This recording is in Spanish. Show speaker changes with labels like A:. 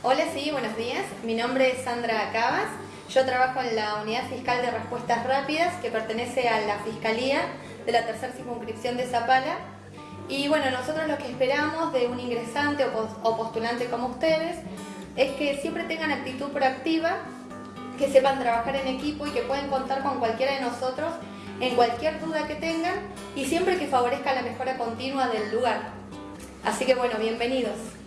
A: Hola, sí, buenos días. Mi nombre es Sandra Cabas. Yo trabajo en la Unidad Fiscal de Respuestas Rápidas, que pertenece a la Fiscalía de la Tercera Circunscripción de Zapala. Y bueno, nosotros lo que esperamos de un ingresante o postulante como ustedes es que siempre tengan actitud proactiva, que sepan trabajar en equipo y que pueden contar con cualquiera de nosotros en cualquier duda que tengan y siempre que favorezca la mejora continua del lugar. Así que bueno, bienvenidos.